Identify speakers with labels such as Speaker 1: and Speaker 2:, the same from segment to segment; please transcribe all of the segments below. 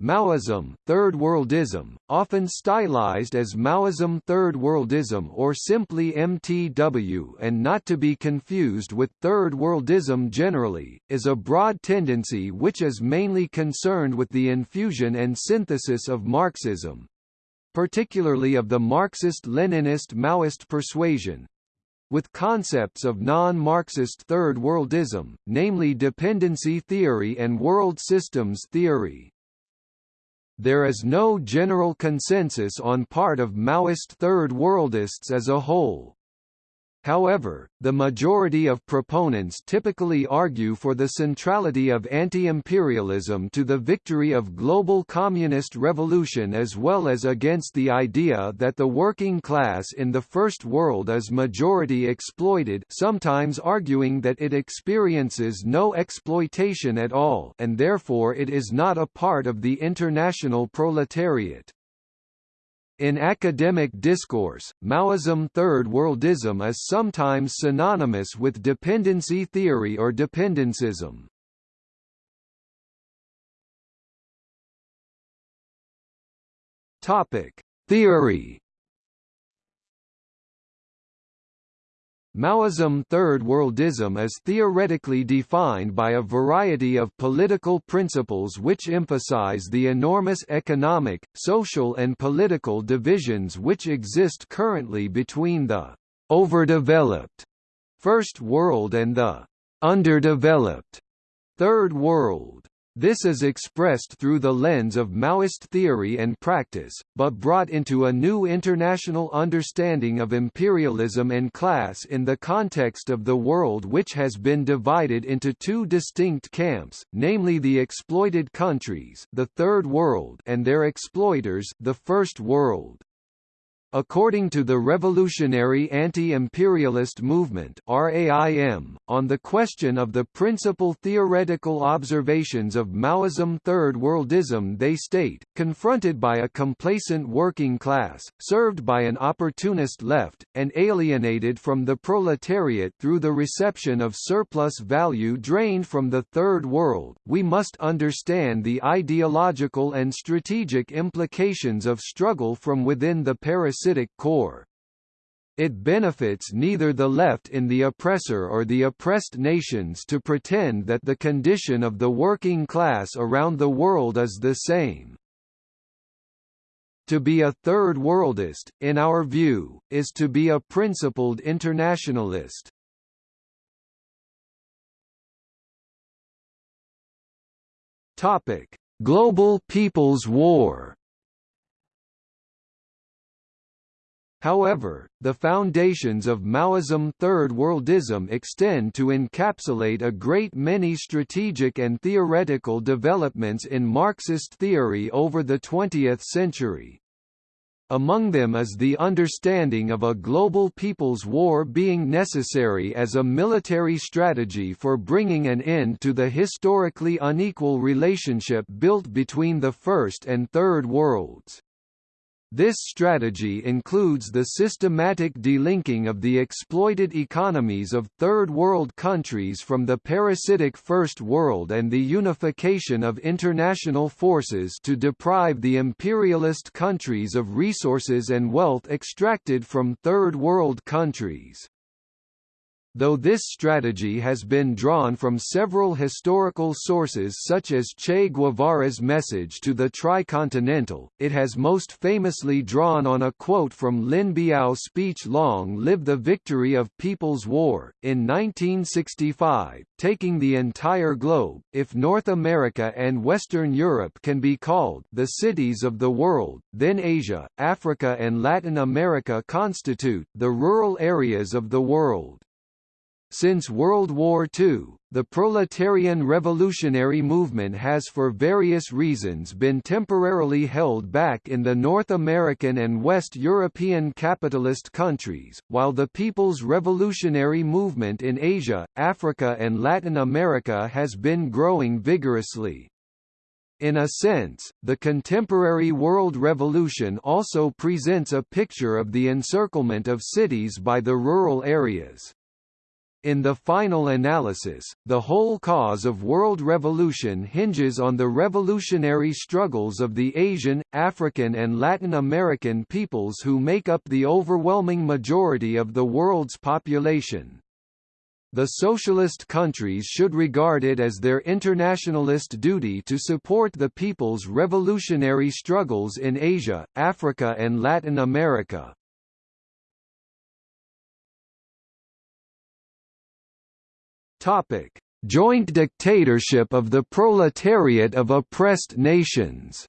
Speaker 1: Maoism, Third Worldism, often stylized as Maoism Third Worldism or simply MTW and not to be confused with Third Worldism generally, is a broad tendency which is mainly concerned with the infusion and synthesis of Marxism particularly of the Marxist-Leninist Maoist persuasion, with concepts of non-Marxist Third Worldism, namely dependency theory and world systems theory. There is no general consensus on part of Maoist Third Worldists as a whole. However, the majority of proponents typically argue for the centrality of anti-imperialism to the victory of global communist revolution as well as against the idea that the working class in the First World is majority exploited sometimes arguing that it experiences no exploitation at all and therefore it is not a part of the international proletariat. In academic discourse, Maoism Third Worldism is sometimes synonymous with dependency theory or dependencism. Topic: Theory Maoism Third Worldism is theoretically defined by a variety of political principles which emphasize the enormous economic, social and political divisions which exist currently between the overdeveloped First World and the underdeveloped Third World. This is expressed through the lens of Maoist theory and practice, but brought into a new international understanding of imperialism and class in the context of the world which has been divided into two distinct camps, namely the exploited countries the Third World and their exploiters the First World. According to the Revolutionary Anti-Imperialist Movement RAIM, on the question of the principal theoretical observations of Maoism Third Worldism they state, confronted by a complacent working class, served by an opportunist left, and alienated from the proletariat through the reception of surplus value drained from the Third World, we must understand the ideological and strategic implications of struggle from within the Paris parasitic core. It benefits neither the left in the oppressor or the oppressed nations to pretend that the condition of the working class around the world is the same. To be a third worldist, in our view, is to be a principled internationalist. Topic: Global People's War However, the foundations of Maoism Third Worldism extend to encapsulate a great many strategic and theoretical developments in Marxist theory over the 20th century. Among them is the understanding of a global people's war being necessary as a military strategy for bringing an end to the historically unequal relationship built between the First and Third Worlds. This strategy includes the systematic delinking of the exploited economies of Third World countries from the parasitic First World and the unification of international forces to deprive the imperialist countries of resources and wealth extracted from Third World countries. Though this strategy has been drawn from several historical sources such as Che Guevara's message to the Tricontinental, it has most famously drawn on a quote from Lin Biao's speech Long Live the Victory of People's War, in 1965, taking the entire globe, if North America and Western Europe can be called the cities of the world, then Asia, Africa and Latin America constitute the rural areas of the world. Since World War II, the proletarian revolutionary movement has for various reasons been temporarily held back in the North American and West European capitalist countries, while the People's Revolutionary Movement in Asia, Africa and Latin America has been growing vigorously. In a sense, the contemporary world revolution also presents a picture of the encirclement of cities by the rural areas. In the final analysis, the whole cause of world revolution hinges on the revolutionary struggles of the Asian, African and Latin American peoples who make up the overwhelming majority of the world's population. The socialist countries should regard it as their internationalist duty to support the people's revolutionary struggles in Asia, Africa and Latin America. Topic: Joint dictatorship of the proletariat of oppressed nations.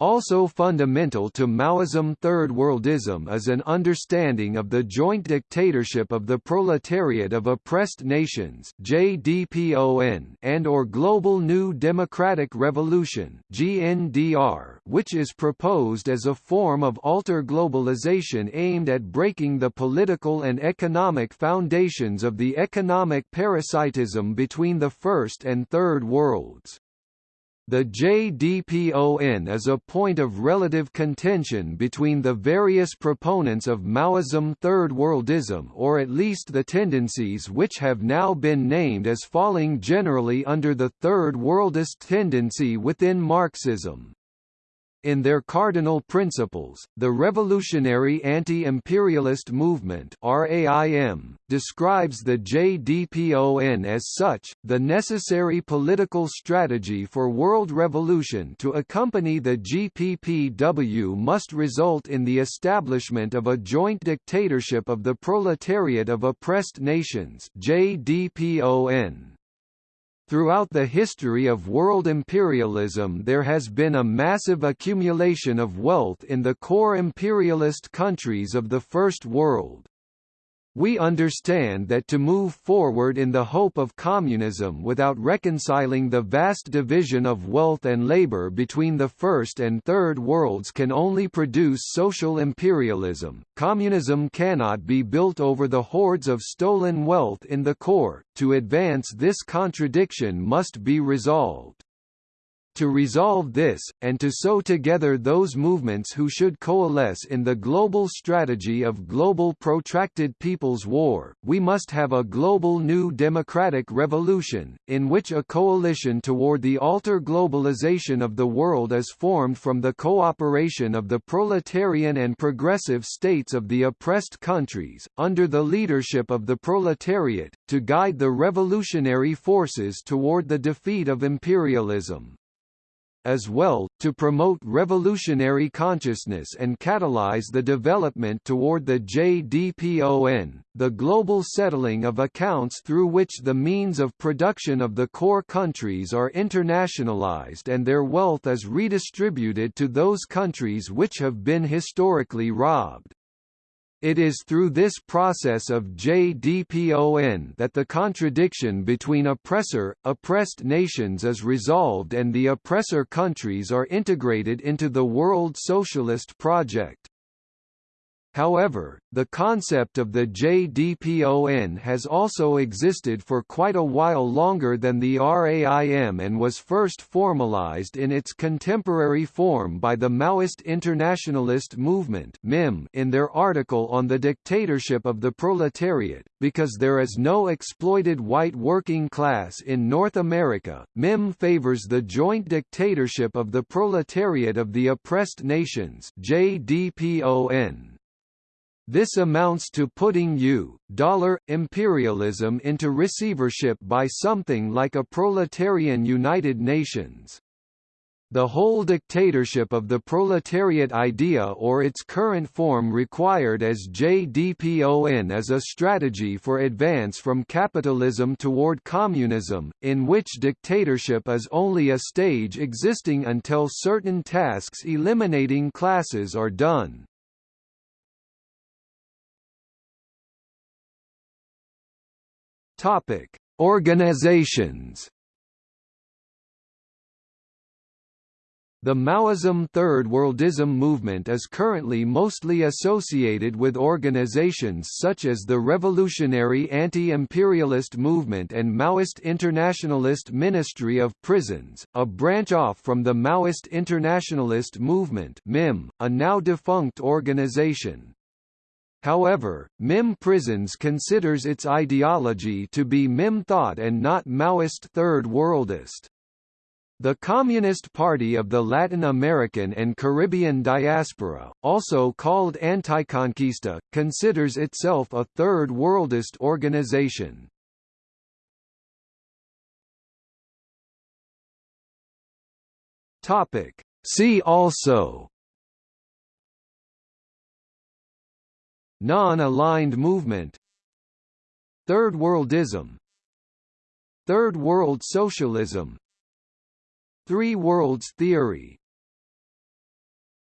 Speaker 1: Also fundamental to Maoism Third Worldism is an understanding of the joint dictatorship of the proletariat of oppressed nations JDPON and or Global New Democratic Revolution GNDR, which is proposed as a form of alter globalization aimed at breaking the political and economic foundations of the economic parasitism between the First and Third Worlds. The JDPON is a point of relative contention between the various proponents of Maoism Third Worldism or at least the tendencies which have now been named as falling generally under the Third Worldist tendency within Marxism. In their cardinal principles, the revolutionary anti-imperialist movement RAIM, describes the JDPON as such, the necessary political strategy for world revolution to accompany the GPPW must result in the establishment of a joint dictatorship of the proletariat of oppressed nations JDPON. Throughout the history of world imperialism there has been a massive accumulation of wealth in the core imperialist countries of the First World. We understand that to move forward in the hope of communism without reconciling the vast division of wealth and labor between the first and third worlds can only produce social imperialism. Communism cannot be built over the hordes of stolen wealth in the core. To advance this contradiction must be resolved. To resolve this, and to sew together those movements who should coalesce in the global strategy of global protracted people's war, we must have a global new democratic revolution, in which a coalition toward the alter globalization of the world is formed from the cooperation of the proletarian and progressive states of the oppressed countries, under the leadership of the proletariat, to guide the revolutionary forces toward the defeat of imperialism as well, to promote revolutionary consciousness and catalyze the development toward the JDPON, the global settling of accounts through which the means of production of the core countries are internationalized and their wealth is redistributed to those countries which have been historically robbed. It is through this process of JDPON that the contradiction between oppressor, oppressed nations is resolved and the oppressor countries are integrated into the world socialist project. However, the concept of the JDPON has also existed for quite a while longer than the RAIM and was first formalized in its contemporary form by the Maoist Internationalist Movement in their article on the dictatorship of the proletariat. Because there is no exploited white working class in North America, MIM favors the joint dictatorship of the proletariat of the oppressed nations JDPON. This amounts to putting U dollar imperialism into receivership by something like a proletarian United Nations. The whole dictatorship of the proletariat idea or its current form required as JDPON as a strategy for advance from capitalism toward communism, in which dictatorship is only a stage existing until certain tasks eliminating classes are done. Topic: Organizations. The Maoism Third Worldism movement is currently mostly associated with organizations such as the Revolutionary Anti-Imperialist Movement and Maoist Internationalist Ministry of Prisons, a branch off from the Maoist Internationalist Movement MIM, a now defunct organization. However, MIM Prisons considers its ideology to be MIM thought and not Maoist Third Worldist. The Communist Party of the Latin American and Caribbean Diaspora, also called Anticonquista, considers itself a Third Worldist organization. See also Non-aligned movement. Third Worldism. Third World Socialism. Three Worlds Theory